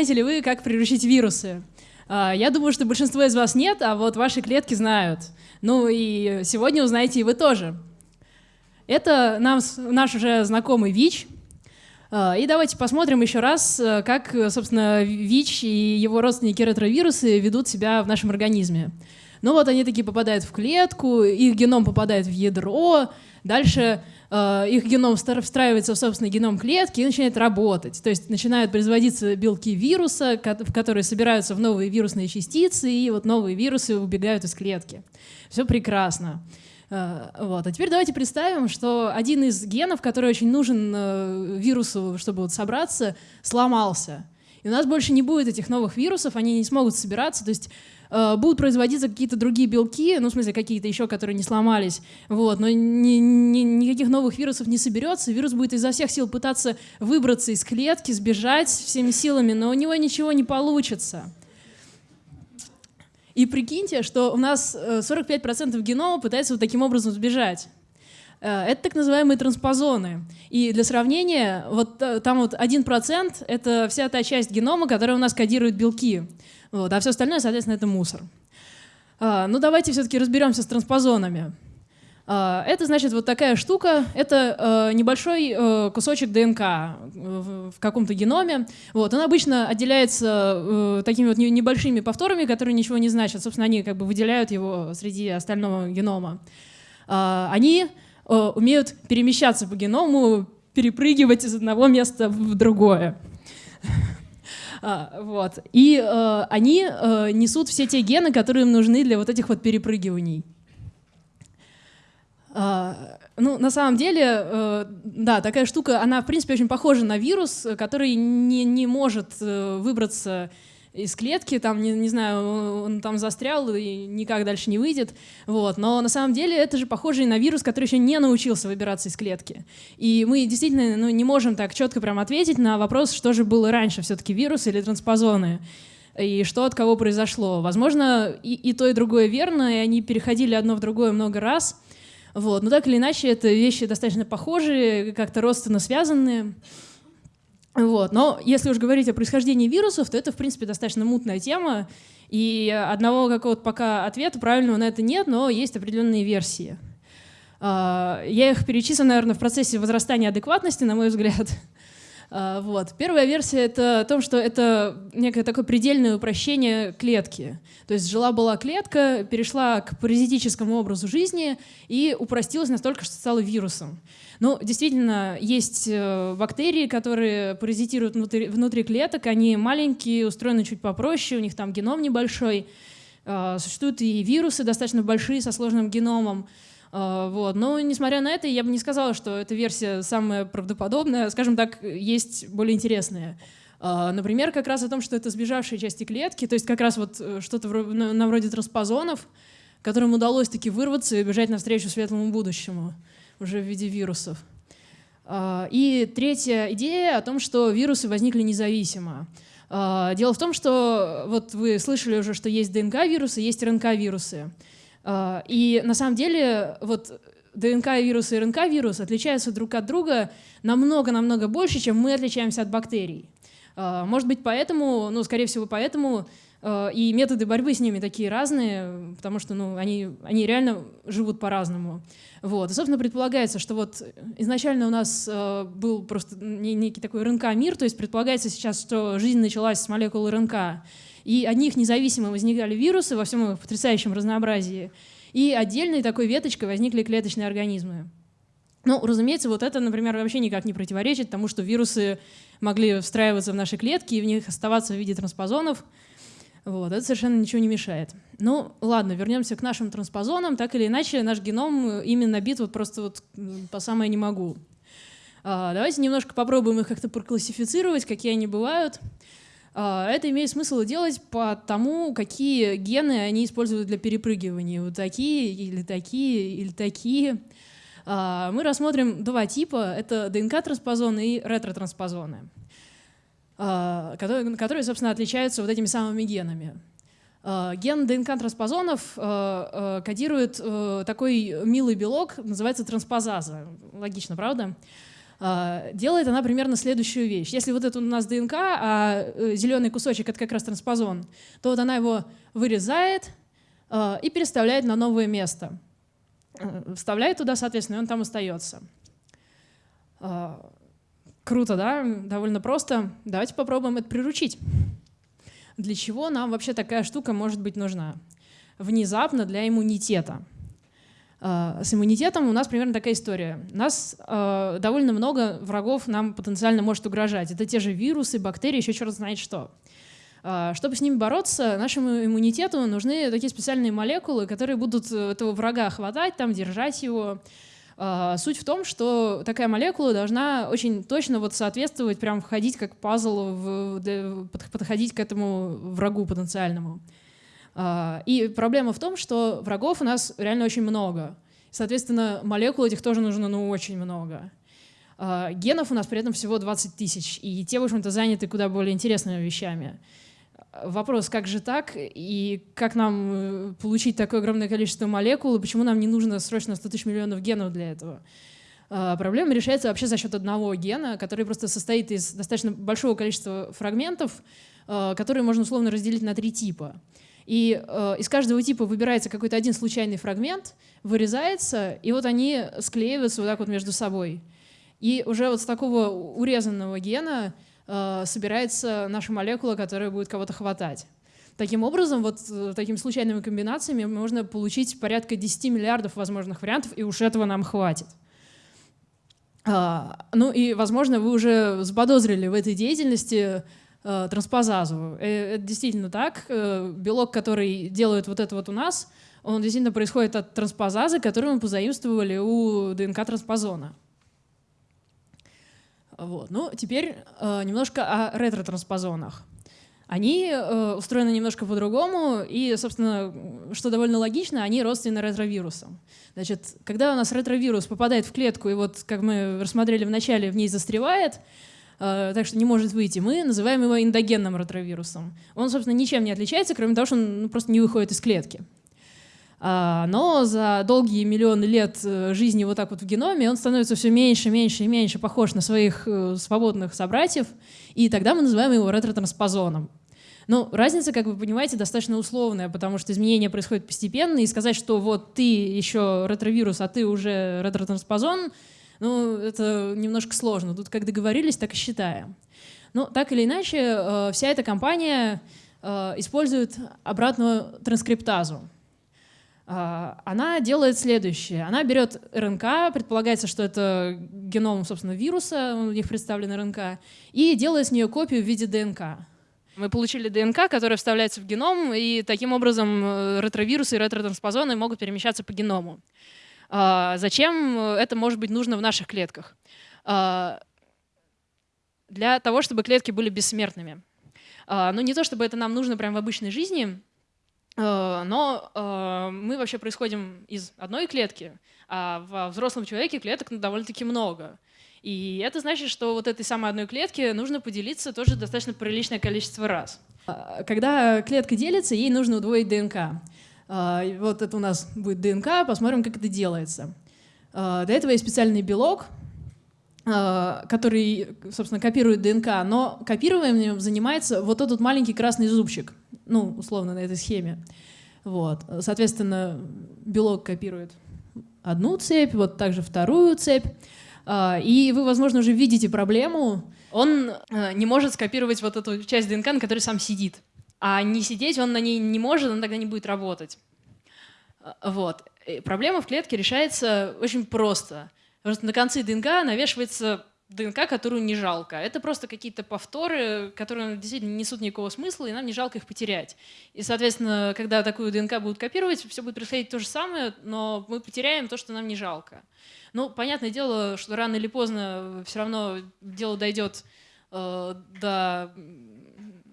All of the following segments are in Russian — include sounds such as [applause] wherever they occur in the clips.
Знаете ли вы, как приручить вирусы? А, я думаю, что большинство из вас нет, а вот ваши клетки знают. Ну и сегодня узнаете и вы тоже. Это нам, наш уже знакомый ВИЧ. А, и давайте посмотрим еще раз, э, как, собственно, ВИЧ и его родственники ретровирусы ведут себя в нашем организме. Ну вот они такие попадают в клетку, их геном попадает в ядро, дальше э, их геном встраивается в собственный геном клетки и начинает работать. То есть начинают производиться белки вируса, в которые собираются в новые вирусные частицы, и вот новые вирусы убегают из клетки. Все прекрасно. Э, вот. А теперь давайте представим, что один из генов, который очень нужен э, вирусу, чтобы вот собраться, сломался. И у нас больше не будет этих новых вирусов, они не смогут собираться. То есть будут производиться какие-то другие белки, ну, в смысле, какие-то еще, которые не сломались, вот, но ни, ни, никаких новых вирусов не соберется, вирус будет изо всех сил пытаться выбраться из клетки, сбежать всеми силами, но у него ничего не получится. И прикиньте, что у нас 45% э, генома пытается вот таким образом сбежать. Э, это так называемые транспозоны. И для сравнения, вот там вот 1% — это вся та часть генома, которая у нас кодирует белки. Вот, а все остальное, соответственно, это мусор. А, ну давайте все-таки разберемся с транспозонами. А, это значит вот такая штука, это а, небольшой кусочек ДНК в, каком-то геноме. Вот, он обычно отделяется такими вот небольшими повторами, которые ничего не значат. Собственно, они как бы выделяют его среди остального генома. А, они умеют перемещаться по геному, перепрыгивать из одного места в другое. [laughs] А, вот. И э, они э, несут все те гены, которые им нужны для вот этих вот перепрыгиваний. А, ну, на самом деле, э, да, такая штука, она, в принципе, очень похожа на вирус, который не, не может э, выбраться из клетки, там, не, не знаю, он там застрял и никак дальше не выйдет. Вот. Но на самом деле это же похоже на вирус, который еще не научился выбираться из клетки. И мы действительно ну, не можем так четко прям ответить на вопрос, что же было раньше, все-таки вирус или транспозоны и что от кого произошло. Возможно, и, и то, и другое верно, и они переходили одно в другое много раз. Вот. Но так или иначе, это вещи достаточно похожие, как-то родственно связанные. Вот. Но если уж говорить о происхождении вирусов, то это, в принципе, достаточно мутная тема, и одного какого-то пока ответа правильного на это нет, но есть определенные версии. А, я их перечислю, наверное, в процессе возрастания адекватности, на мой взгляд. А, вот. Первая версия — это о том, что это некое такое предельное упрощение клетки. То есть жила-была клетка, перешла к паразитическому образу жизни и упростилась настолько, что стала вирусом. Ну, действительно, есть э, бактерии, которые паразитируют внутри, внутри клеток, они маленькие, устроены чуть попроще, у них там геном небольшой. А, существуют и вирусы достаточно большие, со сложным геномом. А, вот. Но, несмотря на это, я бы не сказала, что эта версия самая правдоподобная. Скажем так, есть более интересные. А, например, как раз о том, что это сбежавшие части клетки, то есть как раз вот э, что-то на вроде транспозонов, которым удалось таки вырваться и бежать навстречу светлому будущему уже в виде вирусов. А, и третья идея о том, что вирусы возникли независимо. А, дело в том, что вот вы слышали уже, что есть ДНК-вирусы, есть РНК-вирусы. А, и на самом деле вот ДНК-вирус и РНК-вирус отличаются друг от друга намного-намного больше, чем мы отличаемся от бактерий. Может быть, поэтому, ну, скорее всего, поэтому и методы борьбы с ними такие разные, потому что ну, они, они реально живут по-разному. Вот. И, собственно, предполагается, что вот изначально у нас был просто некий такой РНК-мир, то есть предполагается сейчас, что жизнь началась с молекул РНК, и от них независимо возникали вирусы во всем их потрясающем разнообразии, и отдельной такой веточкой возникли клеточные организмы. Ну, разумеется, вот это, например, вообще никак не противоречит тому, что вирусы могли встраиваться в наши клетки и в них оставаться в виде транспозонов, вот, это совершенно ничего не мешает. Ну, ладно, вернемся к нашим транспозонам. Так или иначе, наш геном именно набит вот просто вот по самое не могу. А, давайте немножко попробуем их как-то проклассифицировать, какие они бывают. А, это имеет смысл делать по тому, какие гены они используют для перепрыгивания. Вот такие, или такие, или такие. А, мы рассмотрим два типа. Это ДНК-транспозоны и ретро-транспозоны. А, которые, собственно, отличаются вот этими самыми генами. Ген ДНК-транспозонов кодирует э, такой милый белок, называется транспозаза. Логично, правда? Делает она примерно следующую вещь. Если вот это у нас ДНК, а э, зеленый кусочек — это как раз транспозон, то вот она его вырезает и переставляет на новое место. Вставляет туда, соответственно, и он там остается. Круто, да? Довольно просто. Давайте попробуем это приручить. Для чего нам вообще такая штука может быть нужна? Внезапно для иммунитета. А, с иммунитетом у нас примерно такая история. Нас э, довольно много врагов нам потенциально может угрожать. Это те же вирусы, бактерии, еще черт знает что. Э, чтобы с ними бороться, нашему иммунитету нужны такие специальные молекулы, которые будут этого врага хватать, там, держать его, суть в том, что такая молекула должна очень точно вот соответствовать, прям входить как пазл, в, подходить к этому врагу потенциальному. А, и проблема в том, что врагов у нас реально очень много. Соответственно, молекул этих тоже нужно ну, очень много. А, генов у нас при этом всего 20 тысяч, и те, в общем-то, заняты куда более интересными вещами вопрос, как же так, и как нам э, получить такое огромное количество молекул, и почему нам не нужно срочно 100 тысяч миллионов генов для этого. А, проблема решается вообще за счет одного гена, который просто состоит из достаточно большого количества фрагментов, которые можно условно разделить на три типа. И э, из каждого типа выбирается какой-то один случайный фрагмент, вырезается, и вот они склеиваются вот так вот между собой. И уже вот с такого урезанного гена Э, собирается наша молекула, которая будет кого-то хватать. Таким образом, вот э, такими случайными комбинациями можно получить порядка 10 миллиардов возможных вариантов, и уж этого нам хватит. А, ну и, возможно, вы уже заподозрили в этой деятельности транспозазу. Это действительно так. Белок, который делает вот это вот у нас, он действительно происходит от транспозазы, которую мы позаимствовали у ДНК-транспозона. Вот. Ну, теперь э, немножко о ретро-транспозонах. Они э, устроены немножко по-другому, и, собственно, что довольно логично, они родственны ретровирусам. Значит, когда у нас ретровирус попадает в клетку, и вот, как мы рассмотрели в начале, в ней застревает, э, так что не может выйти, мы называем его эндогенным ретровирусом. Он, собственно, ничем не отличается, кроме того, что он ну, просто не выходит из клетки. А, но за долгие миллионы лет э, жизни вот так вот в геноме он становится все меньше, меньше и меньше похож на своих э, свободных собратьев, и тогда мы называем его ретро-транспозоном. Но разница, как вы понимаете, достаточно условная, потому что изменения происходят постепенно, и сказать, что вот ты еще ретровирус, а ты уже ретро-транспозон, ну, это немножко сложно. Тут как договорились, так и считаем. Но так или иначе, э, вся эта компания использует обратную транскриптазу. А, она делает следующее. Она берет РНК, предполагается, что это геном, собственно, вируса, у них представлен РНК, и делает с нее копию в виде ДНК. Мы получили ДНК, которая вставляется в геном, и таким образом э, ретровирусы и ретротранспозоны могут перемещаться по геному. А, зачем это может быть нужно в наших клетках? А, для того, чтобы клетки были бессмертными. Ну, не то, чтобы это нам нужно прямо в обычной жизни, Э, но э, мы вообще происходим из одной клетки, а во взрослом человеке клеток довольно-таки много. И это значит, что вот этой самой одной клетке нужно поделиться тоже достаточно приличное количество раз. А, когда клетка делится, ей нужно удвоить ДНК. А, вот это у нас будет ДНК, посмотрим, как это делается. А, для этого есть специальный белок, который, собственно, копирует ДНК, но копированием занимается вот этот маленький красный зубчик ну, условно, на этой схеме. Вот. Соответственно, белок копирует одну цепь, вот также вторую цепь. А, и вы, возможно, уже видите проблему. Он не может скопировать вот эту часть ДНК, на которой сам сидит. А не сидеть он на ней не может, он тогда не будет работать. А, вот. И проблема в клетке решается очень просто. Что на конце ДНК навешивается ДНК, которую не жалко. Это просто какие-то повторы, которые действительно не несут никакого смысла, и нам не жалко их потерять. И, соответственно, когда такую ДНК будут копировать, все будет происходить то же самое, но мы потеряем то, что нам не жалко. Ну, понятное дело, что рано или поздно все равно дело дойдет э, до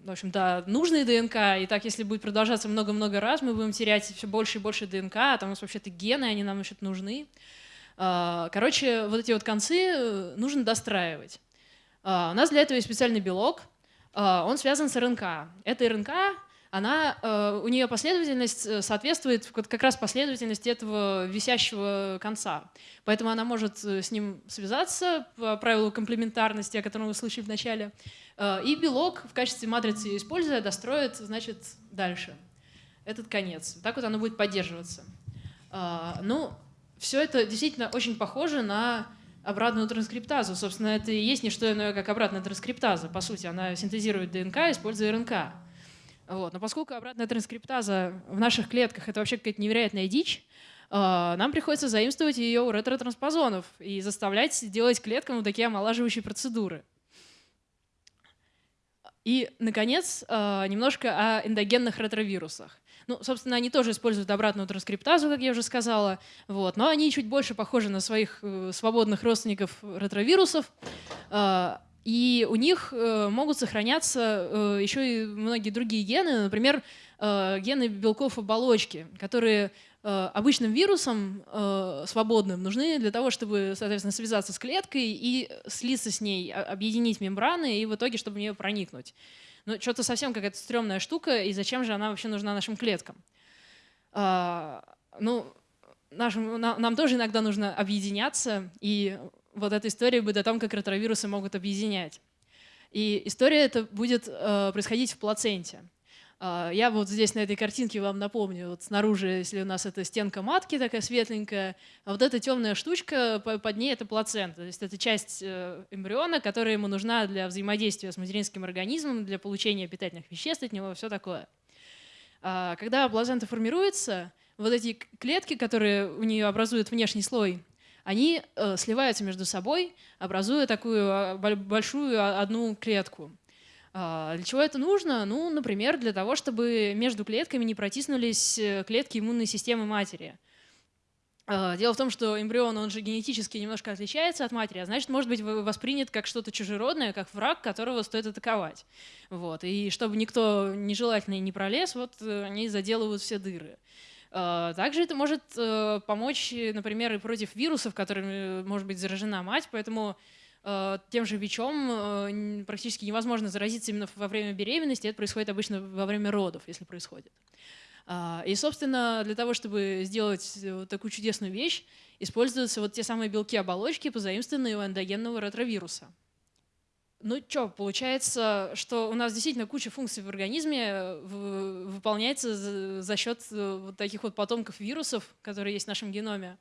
в общем, до нужной ДНК, и так, если будет продолжаться много-много раз, мы будем терять все больше и больше ДНК, а там у нас вообще-то гены, они нам вообще-то нужны. А, короче, вот эти вот концы э, нужно достраивать. А, у нас для этого есть специальный белок, а, он связан с РНК. Эта РНК она, э, у нее последовательность э, соответствует как раз последовательности этого висящего конца. Поэтому она может э, с ним связаться по правилу комплементарности, о котором вы слышали в начале, и белок в качестве матрицы используя, достроит, значит, дальше этот конец. Так вот оно будет поддерживаться. Ну, все это действительно очень похоже на обратную транскриптазу. Собственно, это и есть не что иное, как обратная транскриптаза. По сути, она синтезирует ДНК, используя РНК. Вот. Но поскольку обратная транскриптаза в наших клетках — это вообще какая-то невероятная дичь, а, нам приходится заимствовать ее у ретро-транспозонов и заставлять делать клеткам вот такие омолаживающие процедуры. И, наконец, а, немножко о эндогенных ретровирусах. Ну, собственно, они тоже используют обратную транскриптазу, как я уже сказала, вот, но они чуть больше похожи на своих э, свободных родственников ретровирусов. И у них э, могут сохраняться э, еще и многие другие гены, например, э, гены белков оболочки, которые обычным вирусом свободным нужны для того, чтобы, соответственно, связаться с клеткой и слиться с ней, объединить мембраны и в итоге, чтобы в нее проникнуть. Но ну, что-то совсем какая-то стрёмная штука, и зачем же она вообще нужна нашим клеткам? А, ну, нашим, нам тоже иногда нужно объединяться, и вот эта история будет о том, как ретровирусы могут объединять. И история эта будет э, происходить в плаценте. Э, я вот здесь на этой картинке вам напомню, вот снаружи, если у нас это стенка матки такая светленькая, а вот эта темная штучка, под ней это плацента. То есть это часть э, эмбриона, которая ему нужна для взаимодействия с материнским организмом, для получения питательных веществ от него, все такое. Э, когда плацента формируется, вот эти клетки, которые у нее образуют внешний слой, они э, сливаются между собой, образуя такую а, большую а, одну клетку. А, для чего это нужно? Ну, например, для того, чтобы между клетками не протиснулись э, клетки иммунной системы матери. Дело в том, что эмбрион, он же генетически немножко отличается от матери, а значит, может быть воспринят как что-то чужеродное, как враг, которого стоит атаковать. Вот. И чтобы никто нежелательный не пролез, вот э, они заделывают все дыры. А, также это может э, помочь, например, и против вирусов, которыми может быть заражена мать, поэтому э, тем же ВИЧом э, практически невозможно заразиться именно во время беременности, это происходит обычно во время родов, если происходит. А, и, собственно, для того, чтобы сделать вот такую чудесную вещь, используются вот те самые белки-оболочки, позаимствованные у эндогенного ретровируса. Ну что, получается, что у нас действительно куча функций в организме э, выполняется за, счет э, вот таких вот потомков вирусов, которые есть в нашем геноме.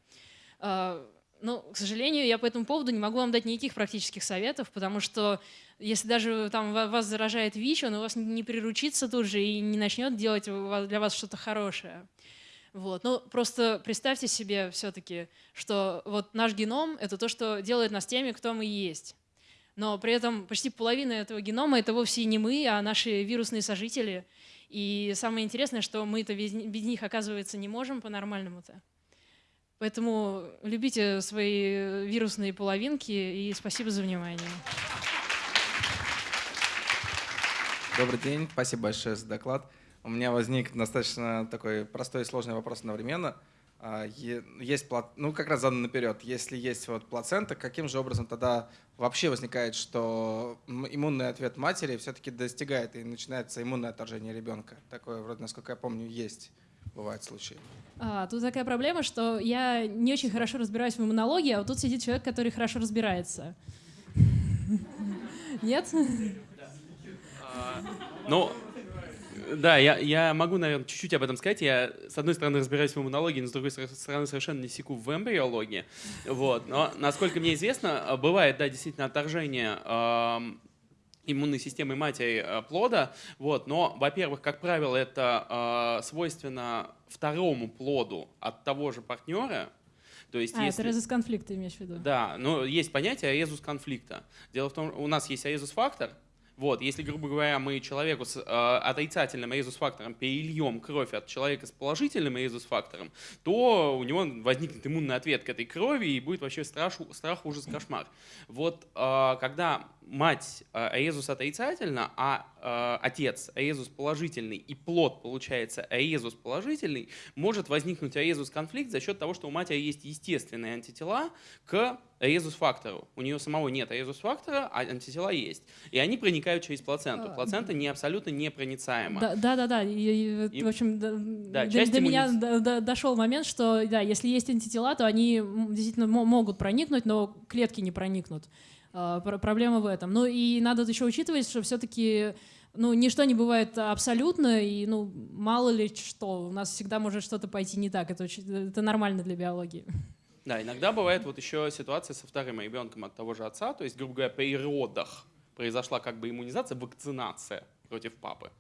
А, ну, к сожалению, я по этому поводу не могу вам дать никаких практических советов, потому что если даже там вас заражает ВИЧ, он у вас не приручится тут же и не начнет делать для вас что-то хорошее. Вот. Ну, просто представьте себе все-таки, что вот наш геном — это то, что делает нас теми, кто мы есть но при этом почти половина этого генома — это вовсе не мы, а наши вирусные сожители. И самое интересное, что мы-то без, без них, оказывается, не можем по-нормальному-то. Поэтому любите свои вирусные половинки и спасибо за внимание. Добрый день, спасибо большое за доклад. У меня возник достаточно такой простой и сложный вопрос одновременно. А, есть, ну как раз задан наперед, если есть вот плацента, каким же образом тогда вообще возникает, что иммунный ответ матери все-таки достигает и начинается иммунное отторжение ребенка? Такое вроде, насколько я помню, есть, бывают случаи. А, тут такая проблема, что я не очень хорошо разбираюсь в иммунологии, а вот тут сидит человек, который хорошо разбирается. Нет? [laughs] А, ну, да, я, я могу, наверное, чуть-чуть об этом сказать. Я, с одной стороны, разбираюсь в иммунологии, но с другой стороны, совершенно не секу в эмбриологии. Вот. Но, насколько мне известно, бывает, да, действительно, отторжение э, иммунной системы матери э, плода. Вот. Но, во-первых, как правило, это э, свойственно второму плоду от того же партнера, то есть, а, если... это резус конфликта имеешь в виду? Да, но есть понятие резус конфликта. Дело в том, у нас есть резус фактор, вот, если, грубо говоря, мы человеку с э, отрицательным резус-фактором перельем кровь от человека с положительным резус-фактором, то у него возникнет иммунный ответ к этой крови и будет вообще страх, страх ужас, кошмар. Вот э, когда мать э, резус отрицательно, а отец аезус положительный и плод получается аезус положительный, может возникнуть аезус конфликт за счет того, что у матери есть естественные антитела к аезус-фактору. У нее самого нет аезус-фактора, а антитела есть. И они проникают через плаценту. А, Плацента не абсолютно непроницаема. Да, да, да. да. И, и, в общем, да, до, до меня до, до, дошел момент, что да, если есть антитела, то они действительно могут проникнуть, но клетки не проникнут. А, проблема в этом. Ну и надо еще учитывать, что все-таки ну, ничто не бывает абсолютно, и ну, мало ли что, у нас всегда может что-то пойти не так, это, очень, это нормально для биологии. Да, иногда бывает вот еще ситуация со вторым ребенком от того же отца, то есть, грубо говоря, при родах произошла как бы иммунизация, вакцинация против папы.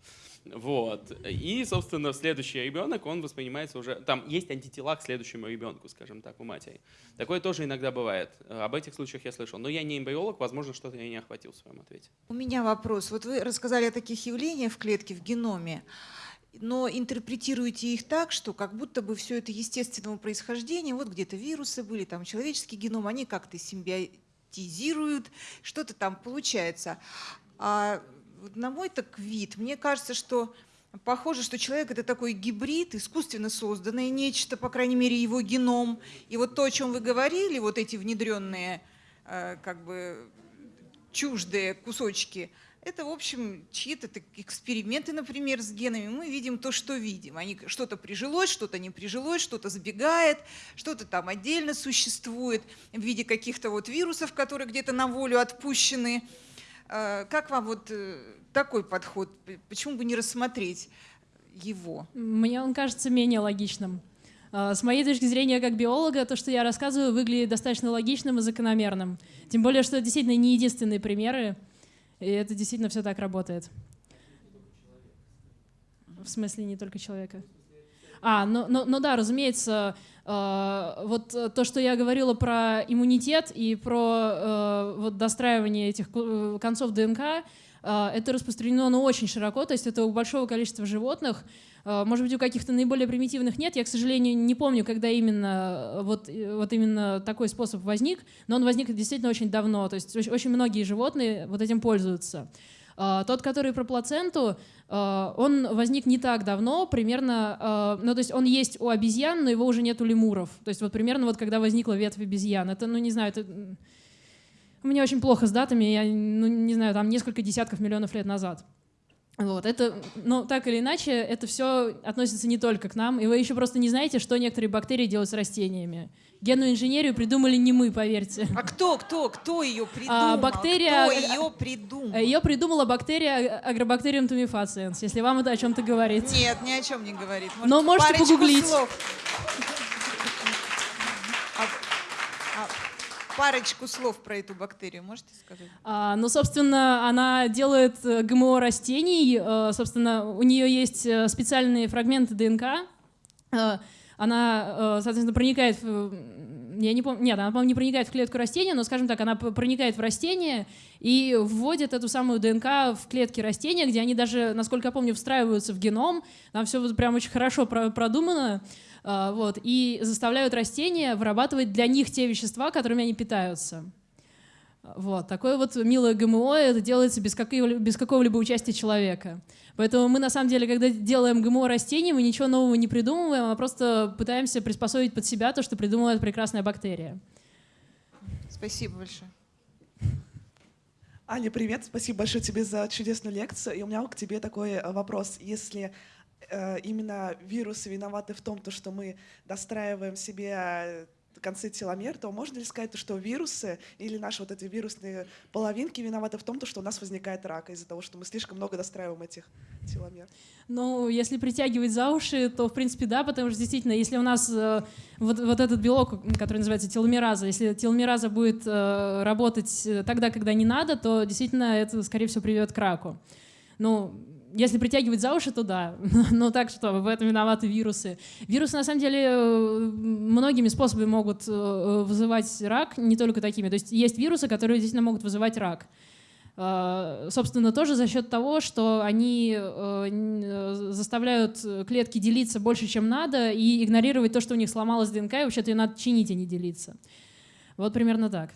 Вот. И, собственно, следующий ребенок, он воспринимается уже... Там есть антитела к следующему ребенку, скажем так, у матери. Такое тоже иногда бывает. Об этих случаях я слышал. Но я не эмбриолог, возможно, что-то я не охватил в своем ответе. У меня вопрос. Вот вы рассказали о таких явлениях в клетке, в геноме но интерпретируете их так, что как будто бы все это естественного происхождения, вот где-то вирусы были, там человеческий геном, они как-то симбиотизируют, что-то там получается. А на мой так вид, мне кажется, что похоже, что человек это такой гибрид, искусственно созданное нечто, по крайней мере, его геном. И вот то, о чем вы говорили, вот эти внедренные, э, как бы чуждые кусочки – это, в общем, чьи-то эксперименты, например, с генами. Мы видим то, что видим. Они что-то прижилось, что-то не прижилось, что-то забегает, что-то там отдельно существует в виде каких-то вот вирусов, которые где-то на волю отпущены. А, как вам вот э, такой подход? Почему бы не рассмотреть его? Мне он кажется менее логичным. А, с моей точки зрения, как биолога, то, что я рассказываю, выглядит достаточно логичным и закономерным. Тем более, что это действительно не единственные примеры. И это действительно все так работает. В смысле, не только человека. А, ну, ну, ну да, разумеется, э, вот то, что я говорила про иммунитет и про э, вот достраивание этих концов ДНК, э, это распространено ну, очень широко, то есть это у большого количества животных. Э, может быть, у каких-то наиболее примитивных нет. Я, к сожалению, не помню, когда именно вот, вот именно такой способ возник, но он возник действительно очень давно. То есть очень многие животные вот этим пользуются. Э, тот, который про плаценту, э, он возник не так давно, примерно, ну то есть он есть у обезьян, но его уже нет у лемуров. То есть вот примерно вот когда возникла ветвь обезьян. Это, ну не знаю, это... Меня очень плохо с датами, я ну, не знаю, там несколько десятков миллионов лет назад. Вот, это, ну, так или иначе, это все относится не только к нам, и вы еще просто не знаете, что некоторые бактерии делают с растениями. Генную инженерию придумали не мы, поверьте. А кто, кто, кто ее а, придумал? А, бактерия, кто ее придумал? Ее придумала бактерия Agrobacterium tumefaciens, если вам это о чем-то говорит. Нет, ни о чем не говорит. Может, Но можете погуглить. Слов. Парочку слов про эту бактерию можете сказать? А, ну, собственно, она делает э, ГМО растений. Э, собственно, у нее есть э, специальные фрагменты ДНК. Она, соответственно, проникает в... Я не помню, нет, она, по-моему, не проникает в клетку растения, но, скажем так, она проникает в растение и вводит эту самую ДНК в клетки растения, где они даже, насколько я помню, встраиваются в геном. Там все вот прям очень хорошо продумано. А, вот, и заставляют растения вырабатывать для них те вещества, которыми они питаются. Вот, такое вот милое ГМО, это делается без, без какого-либо участия человека. Поэтому мы, на самом деле, когда делаем ГМО растений, мы ничего нового не придумываем, а просто пытаемся приспособить под себя то, что придумала эта прекрасная бактерия. Спасибо большое. Аня, привет. Спасибо большое тебе за чудесную лекцию. И у меня к тебе такой э, вопрос. Если Э, именно вирусы виноваты в том, то, что мы достраиваем себе э, концы теломер, то можно ли сказать, что вирусы или наши вот эти вирусные половинки виноваты в том, что у нас возникает рак из-за того, что мы слишком много достраиваем этих теломер? Ну, если притягивать за уши, то в принципе да, потому что действительно, если у нас э, вот, вот этот белок, который называется теломераза, если теломераза будет э, работать э, тогда, когда не надо, то действительно это, скорее всего, приведет к раку. Ну, если притягивать за уши, то да. [laughs] Но так что, в этом виноваты вирусы. Вирусы, на самом деле, э, многими способами могут э, вызывать рак, не только такими. То есть есть вирусы, которые действительно могут вызывать рак. Э, собственно, тоже за счет того, что они заставляют клетки делиться больше, чем надо, и игнорировать то, что у них сломалась ДНК, и вообще-то ее надо чинить, а не делиться. Вот примерно так.